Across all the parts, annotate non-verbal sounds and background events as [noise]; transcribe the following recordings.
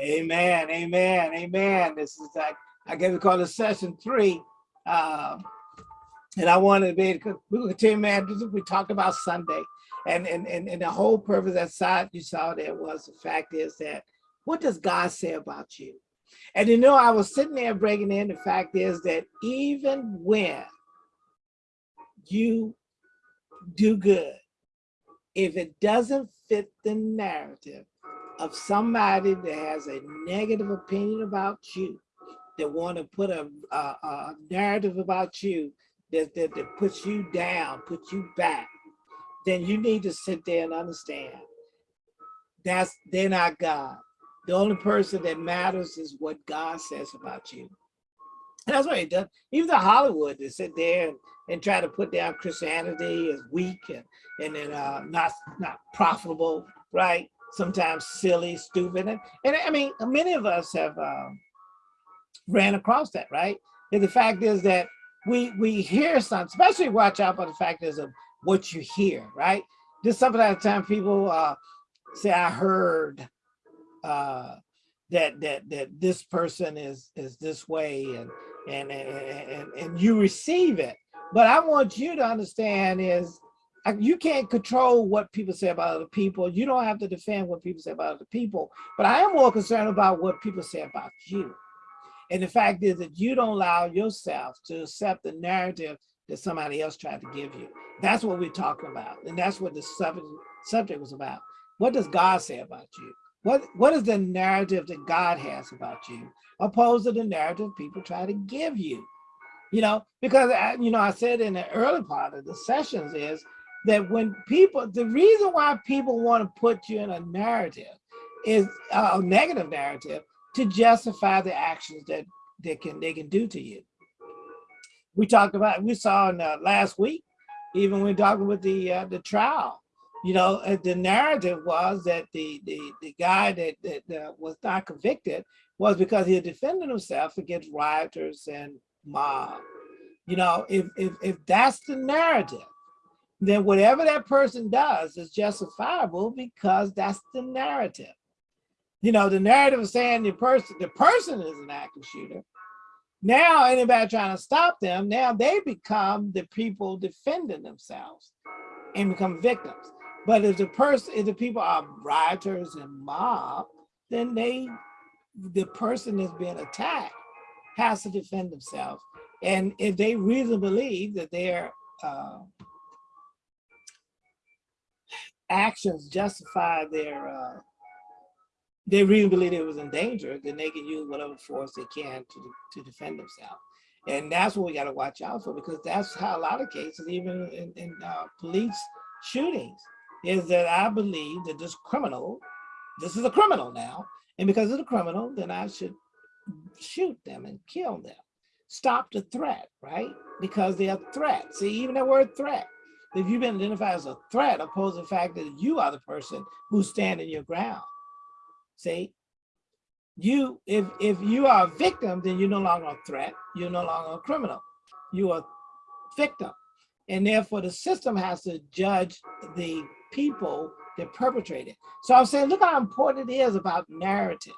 Amen, amen, amen. This is like, I guess we call it session three. Uh, and I wanted to be we continue, man, we talked about Sunday. And, and, and, and the whole purpose that side you saw there was the fact is that, what does God say about you? And you know, I was sitting there breaking in, the fact is that even when you do good, if it doesn't fit the narrative of somebody that has a negative opinion about you, that want to put a, a, a narrative about you that, that, that puts you down, puts you back, then you need to sit there and understand that's they're not God. The only person that matters is what God says about you. And that's what he does. Even the Hollywood, they sit there and, and try to put down Christianity as weak and, and then uh, not, not profitable, right? Sometimes silly, stupid. And, and I mean, many of us have um, ran across that, right? And the fact is that we we hear something, especially watch out for the fact is of what you hear, right? Just something at a time people uh, say, I heard uh, that that that this person is is this way and and and and, and you receive it. But I want you to understand is you can't control what people say about other people. You don't have to defend what people say about other people. But I am more concerned about what people say about you. And the fact is that you don't allow yourself to accept the narrative that somebody else tried to give you. That's what we're talking about. And that's what the subject, subject was about. What does God say about you? What, what is the narrative that God has about you, opposed to the narrative people try to give you? You know, because, I, you know, I said in the early part of the sessions is that when people, the reason why people want to put you in a narrative is a negative narrative to justify the actions that they can they can do to you. We talked about we saw in uh, last week, even when talking with the uh, the trial, you know, uh, the narrative was that the the the guy that that uh, was not convicted was because he defended himself against rioters and mob. You know, if if if that's the narrative, then whatever that person does is justifiable because that's the narrative you know, the narrative is saying the person, the person is an active shooter. Now anybody trying to stop them, now they become the people defending themselves and become victims. But if the person, if the people are rioters and mob, then they, the person that's being attacked has to defend themselves. And if they reasonably believe that their uh, actions justify their uh, they really believe it was in danger, then they can use whatever force they can to, to defend themselves. And that's what we got to watch out for because that's how a lot of cases, even in, in uh, police shootings, is that I believe that this criminal, this is a criminal now, and because of the criminal, then I should shoot them and kill them. Stop the threat, right? Because they are threats. See, even the word threat. If you've been identified as a threat, opposed to the fact that you are the person who's standing your ground. See, you if if you are a victim, then you're no longer a threat. You're no longer a criminal. You are a victim, and therefore the system has to judge the people that perpetrate it. So I'm saying, look how important it is about narratives.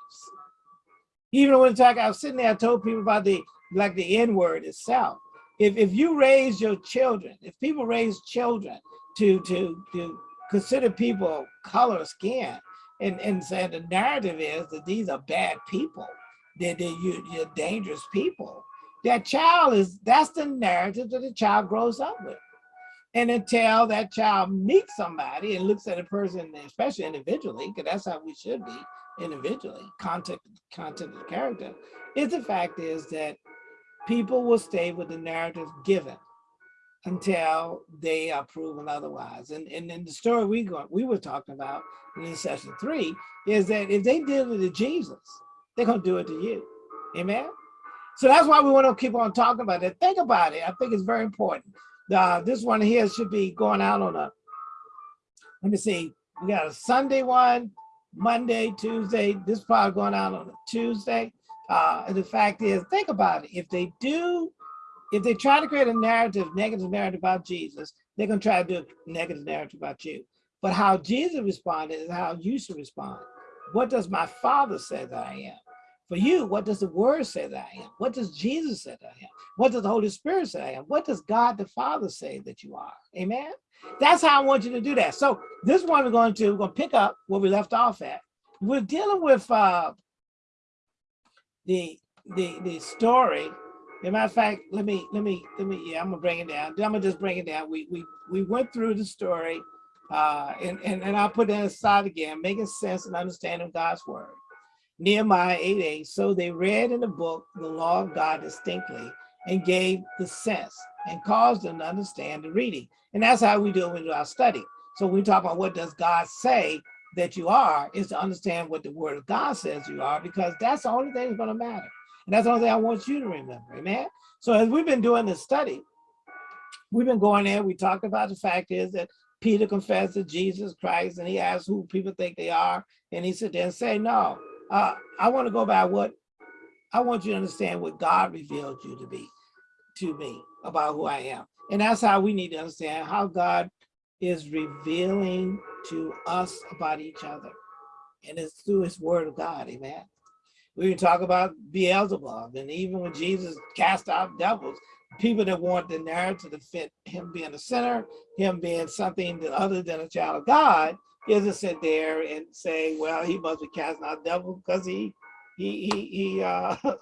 Even when I was sitting there, I told people about the like the N word itself. If if you raise your children, if people raise children to to to consider people color skin and, and say the narrative is that these are bad people, that they, you, you're dangerous people. That child is, that's the narrative that the child grows up with. And until that child meets somebody and looks at a person, especially individually, because that's how we should be individually, content, content of character, is the fact is that people will stay with the narrative given until they are proven otherwise. And, and in the story we got, we were talking about in session three is that if they did it to Jesus, they're gonna do it to you. Amen. So that's why we want to keep on talking about it. Think about it. I think it's very important. Uh, this one here should be going out on a, let me see, we got a Sunday one, Monday, Tuesday. This probably going out on a Tuesday. Uh, the fact is, think about it. If they do if they try to create a narrative, negative narrative about Jesus, they're going to try to do a negative narrative about you. But how Jesus responded is how you should respond. what does my father say that I am? For you, what does the word say that I am? What does Jesus say that I am? What does the Holy Spirit say I am? What does God the Father say that you are? Amen. That's how I want you to do that. So this one we're going to, we're going to pick up where we left off at. We're dealing with uh, the the the story. As a matter of fact, let me let me let me yeah, I'm gonna bring it down. I'm gonna just bring it down. We we we went through the story, uh, and and and I'll put that aside again, making sense and understanding God's word. Nehemiah 8 8. So they read in the book the law of God distinctly and gave the sense and caused them to understand the reading. And that's how we do it with our study. So we talk about what does God say that you are is to understand what the word of God says you are, because that's the only thing that's going to matter. And that's the only thing I want you to remember. Amen. So as we've been doing this study, we've been going there. We talked about the fact is that Peter confessed to Jesus Christ and he asked who people think they are. And he said, then say, no, uh, I want to go by what I want you to understand what God revealed you to be to me about who I am. And that's how we need to understand how God is revealing to us about each other. And it's through his word of God, amen. We can talk about Beelzebub, and even when Jesus cast out devils, people that want the narrative to fit him being a sinner, him being something other than a child of God, is to sit there and say, well, he must be casting out devils because he he he he uh [laughs]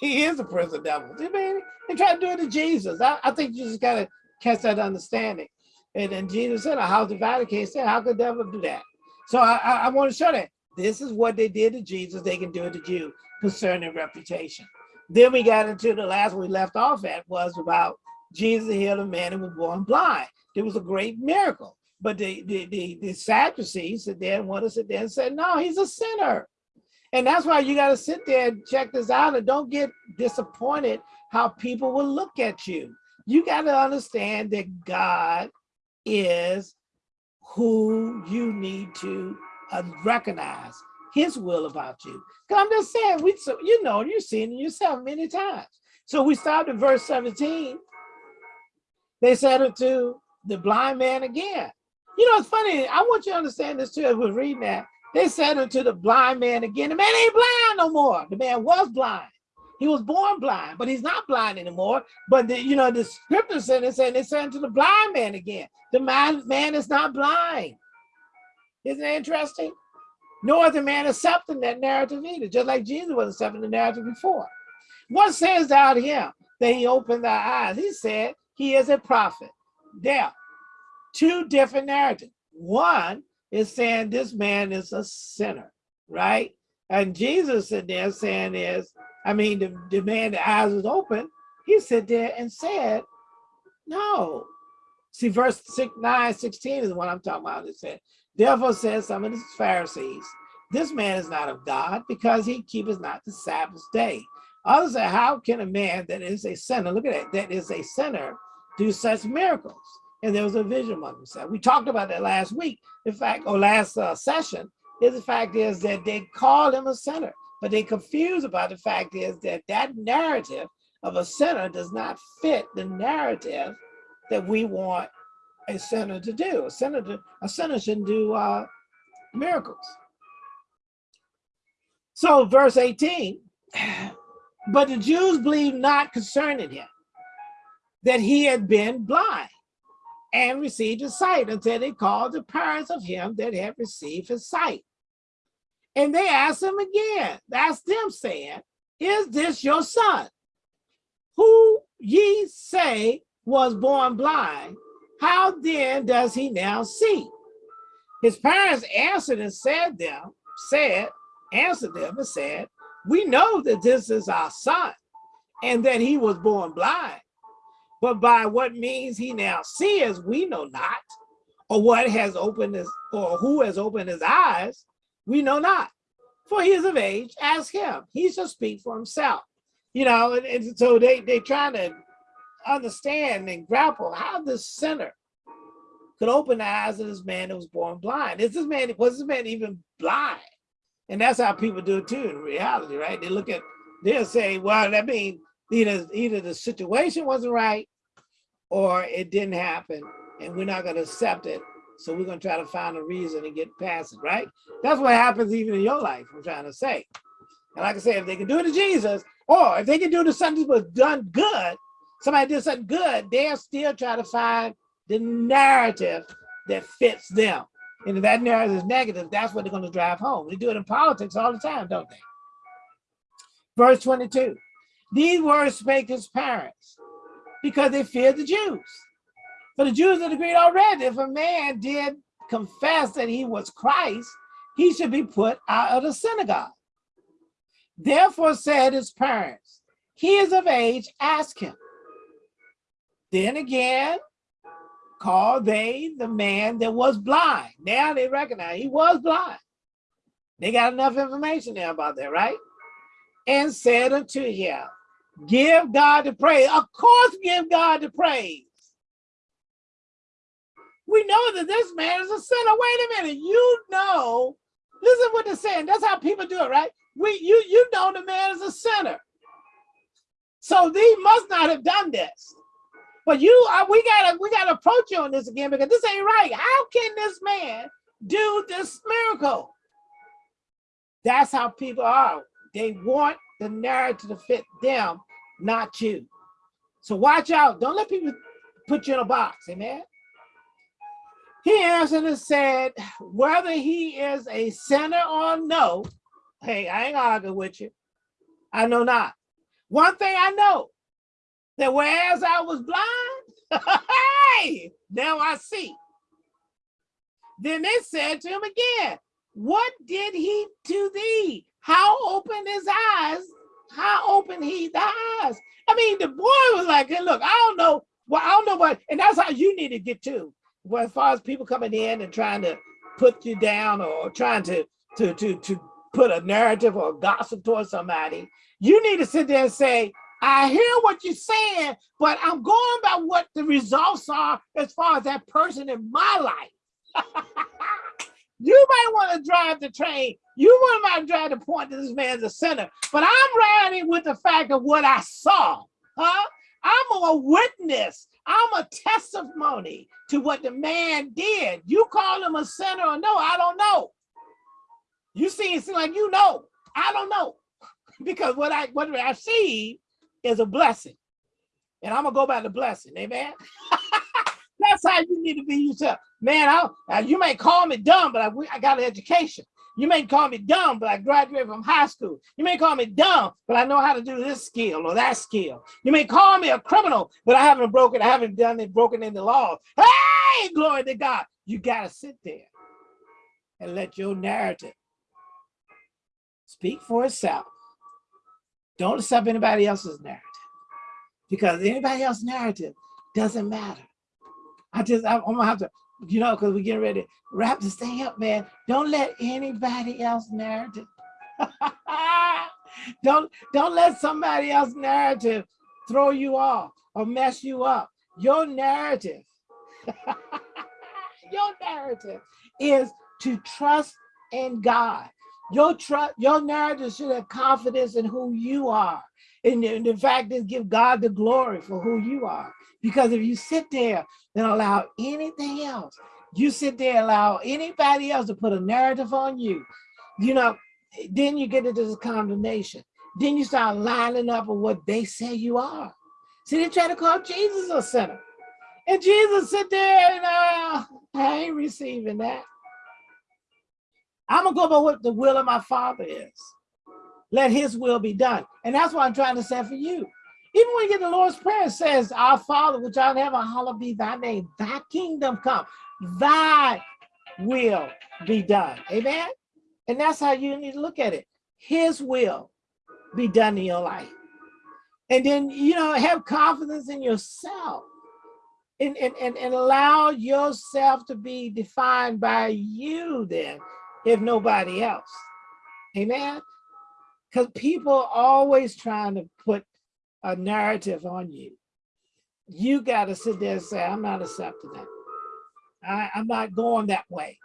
he is a prince of devils. I mean, and try to do it to Jesus. I, I think you just gotta catch that understanding. And then Jesus said, "How's the Vatican said, how could the devil do that?" So I, I, I want to show that this is what they did to Jesus. They can do it to you concerning reputation. Then we got into the last we left off at was about Jesus healed a man who was born blind. It was a great miracle. But the the the, the Sadducees sit there and want to sit there and say, no, he's a sinner. And that's why you got to sit there and check this out and don't get disappointed how people will look at you. You got to understand that God is who you need to uh, recognize his will about you. Because I'm just saying, we, so, you know, you've seen yourself many times. So we stopped at verse 17. They said it to the blind man again. You know, it's funny. I want you to understand this too. As we're reading that, they said unto the blind man again, the man ain't blind no more. The man was blind. He was born blind, but he's not blind anymore. But the, you know, the scripture said it said it said to the blind man again. The man, man is not blind. Isn't it interesting? No other man accepting that narrative either, just like Jesus was accepting the narrative before. What says to him that he opened thy eyes? He said he is a prophet. There, two different narratives. One is saying this man is a sinner, right? And Jesus in there saying is, I mean, the, the man, the eyes was open, he sat there and said, no. See, verse 6, 9, 16 is what I'm talking about. It said, therefore says some of the Pharisees, this man is not of God because he keepeth not the Sabbath day. Others say, how can a man that is a sinner, look at that, that is a sinner, do such miracles? and there was a vision among themselves. We talked about that last week. In fact, or last uh, session, is the fact is that they call him a sinner, but they're confused about the fact is that that narrative of a sinner does not fit the narrative that we want a sinner to do. A sinner, to, a sinner shouldn't do uh, miracles. So verse 18, [sighs] but the Jews believed not concerning him that he had been blind and received his sight until they called the parents of him that had received his sight. And they asked him again, that's them saying, is this your son, who ye say was born blind? How then does he now see? His parents answered and said them, said, answered them and said, we know that this is our son and that he was born blind. But by what means he now sees, we know not, or what has opened his, or who has opened his eyes, we know not. For he is of age, ask him. He shall speak for himself. You know, and, and so they they trying to understand and grapple how this sinner could open the eyes of this man that was born blind. Is this man, was this man even blind? And that's how people do it too in reality, right? They look at, they'll say, well, that means either, either the situation wasn't right or it didn't happen and we're not going to accept it So we're gonna try to find a reason to get past it, right? That's what happens even in your life, I'm trying to say. And like I said, if they can do it to Jesus, or if they can do it to something was done good, somebody did something good, they'll still try to find the narrative that fits them. And if that narrative is negative, that's what they're going to drive home. They do it in politics all the time, don't they? Verse 22, these words spake his parents because they feared the Jews. For the Jews had agreed already, if a man did confess that he was Christ, he should be put out of the synagogue. Therefore said his parents, he is of age, ask him. Then again, called they the man that was blind. Now they recognize he was blind. They got enough information there about that, right? And said unto him, give God the praise. Of course, give God the praise. We know that this man is a sinner. Wait a minute, you know, listen what they're saying. That's how people do it, right? We, you, you know the man is a sinner. So they must not have done this. But you, uh, we gotta, we gotta approach you on this again because this ain't right. How can this man do this miracle? That's how people are. They want the narrative to fit them, not you. So watch out. Don't let people put you in a box. Amen. He answered and said, whether he is a sinner or no, hey, I ain't arguing with you. I know not. One thing I know, that whereas I was blind, [laughs] hey, now I see. Then they said to him again, what did he to thee? How open his eyes? How open he the eyes? I mean, the boy was like, hey, look, I don't know. Well, I don't know what, and that's how you need to get to. Well, as far as people coming in and trying to put you down or trying to to to to put a narrative or gossip towards somebody, you need to sit there and say, I hear what you're saying, but I'm going by what the results are as far as that person in my life. [laughs] you might want to drive the train. You might want to drive the point that this man's a sinner, but I'm riding with the fact of what I saw. Huh? I'm a witness. I'm a testimony to what the man did. You call him a sinner or no, I don't know. You see, it's like you know. I don't know. [laughs] Because what I what I see is a blessing. And I'm gonna go by the blessing, amen. [laughs] That's how you need to be yourself. Man, I, you may call me dumb, but I, I got an education. You may call me dumb, but I graduated from high school. You may call me dumb, but I know how to do this skill or that skill. You may call me a criminal, but I haven't broken, I haven't done it, broken in the law. Hey, glory to God. You gotta sit there and let your narrative speak for itself. Don't accept anybody else's narrative because anybody else's narrative doesn't matter. I just, I'm gonna have to, you know, because we're getting ready to wrap this thing up, man. Don't let anybody else narrative. [laughs] don't, don't let somebody else narrative throw you off or mess you up. Your narrative, [laughs] your narrative is to trust in God. Your trust, your narrative should have confidence in who you are. And, in fact, is give God the glory for who you are. Because if you sit there and allow anything else, you sit there allow anybody else to put a narrative on you, you know, then you get into this condemnation. Then you start lining up with what they say you are. See, they try to call Jesus a sinner. And Jesus sit there and uh, I ain't receiving that. I'm gonna go by what the will of my father is. Let his will be done. And that's what I'm trying to say for you. Even when you get the Lord's Prayer, it says, Our Father, which art in heaven, hallowed be thy name. Thy kingdom come. Thy will be done. Amen? And that's how you need to look at it. His will be done in your life. And then, you know, have confidence in yourself and, and, and, and allow yourself to be defined by you then if nobody else. Amen. Because people are always trying to put a narrative on you. You got to sit there and say, I'm not accepting that. I, I'm not going that way.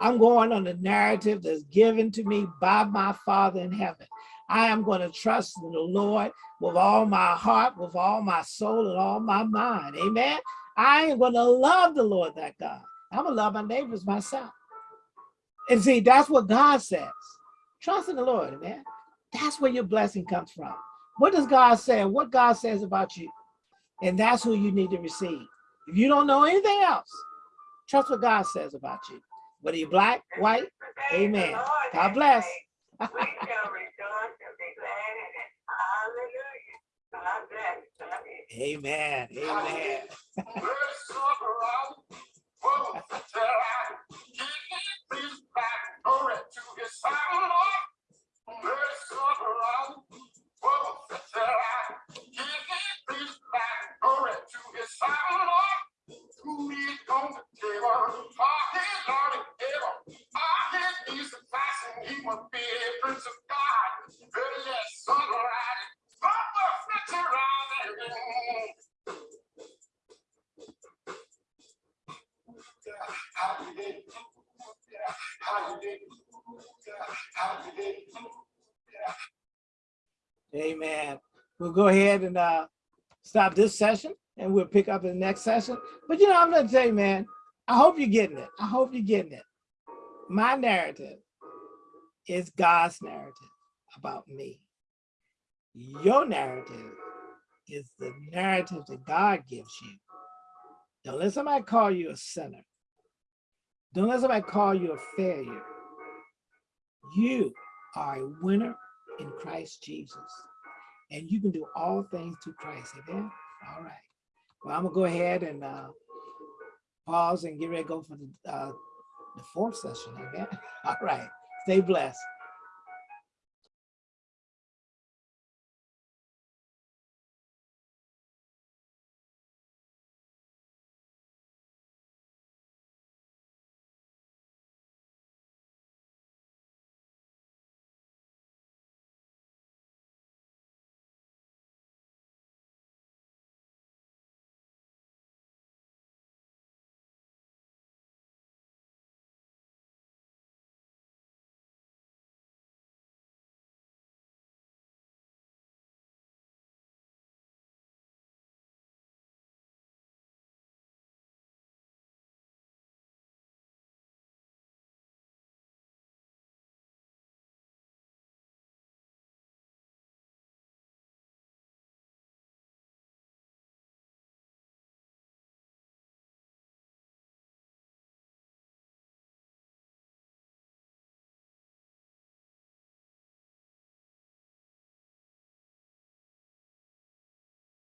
I'm going on the narrative that's given to me by my Father in heaven. I am going to trust in the Lord with all my heart, with all my soul, and all my mind. Amen. I am going to love the Lord that God I'm gonna love my neighbors myself. And see, that's what God says. Trust in the Lord, man. That's where your blessing comes from. What does God say? What God says about you? And that's who you need to receive. If you don't know anything else, trust what God says about you. Whether you're black, white, amen. God bless. [laughs] Amen. Amen. [laughs] Prince of God, very sunrise, around Amen. We'll go ahead and uh, stop this session and we'll pick up in the next session. But you know, I'm gonna tell you, man, I hope you're getting it. I hope you're getting it. My narrative is God's narrative about me. Your narrative is the narrative that God gives you. Don't let somebody call you a sinner. Don't let somebody call you a failure. You are a winner in Christ Jesus. And you can do all things through Christ. Amen. All right. Well, I'm gonna go ahead and uh, pause and get ready to go for the, uh, the fourth session. Amen. [laughs] All right. Stay blessed.